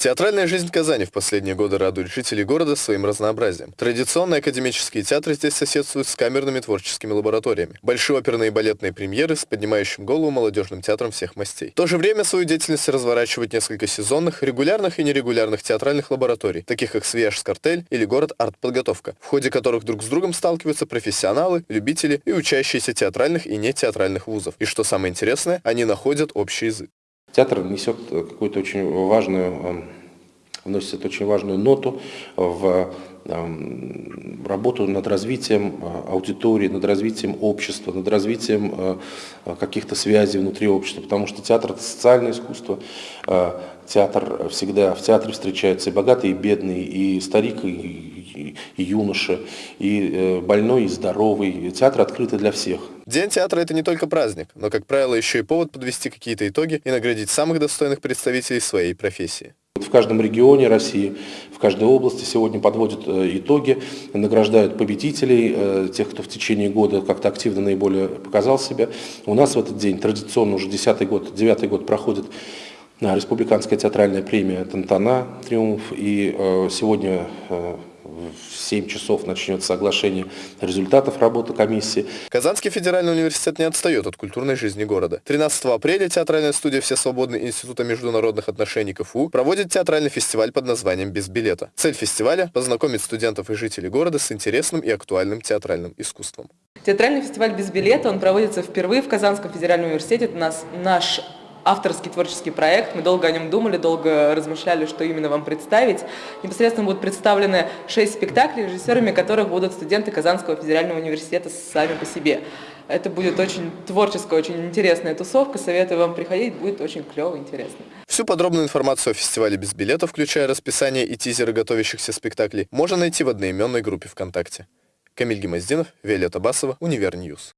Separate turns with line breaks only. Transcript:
Театральная жизнь Казани в последние годы радует жителей города своим разнообразием. Традиционные академические театры здесь соседствуют с камерными творческими лабораториями. Большие оперные и балетные премьеры с поднимающим голову молодежным театром всех мастей. В то же время свою деятельность разворачивают несколько сезонных, регулярных и нерегулярных театральных лабораторий, таких как Свияж Скартель или город Артподготовка, в ходе которых друг с другом сталкиваются профессионалы, любители и учащиеся театральных и нетеатральных вузов. И что самое интересное, они находят общий язык.
Театр несет какую-то очень важную, эм, вносит очень важную ноту в эм, работу над развитием э, аудитории, над развитием общества, над развитием э, каких-то связей внутри общества, потому что театр – это социальное искусство, э, театр всегда, в театре встречаются и богатые, и бедные, и старик, и, и, и юноша, и больной, и здоровый. Театр открытый для всех.
День театра – это не только праздник, но, как правило, еще и повод подвести какие-то итоги и наградить самых достойных представителей своей профессии.
В каждом регионе России, в каждой области сегодня подводят э, итоги, награждают победителей, э, тех, кто в течение года как-то активно наиболее показал себя. У нас в этот день традиционно уже десятый год, девятый год проходит э, республиканская театральная премия «Тантана», «Триумф». И сегодня в 7 часов начнется соглашение результатов работы комиссии.
Казанский федеральный университет не отстает от культурной жизни города. 13 апреля театральная студия «Все свободные Института международных отношений КФУ» проводит театральный фестиваль под названием «Без билета». Цель фестиваля – познакомить студентов и жителей города с интересным и актуальным театральным искусством.
Театральный фестиваль «Без билета» он проводится впервые в Казанском федеральном университете. Это нас, наш авторский творческий проект. Мы долго о нем думали, долго размышляли, что именно вам представить. Непосредственно будут представлены шесть спектаклей, режиссерами которых будут студенты Казанского федерального университета сами по себе. Это будет очень творческая, очень интересная тусовка. Советую вам приходить, будет очень клево, интересно.
Всю подробную информацию о фестивале без билета, включая расписание и тизеры готовящихся спектаклей, можно найти в одноименной группе ВКонтакте. Камиль Гемоздинов, Виолетта Басова, Univer News.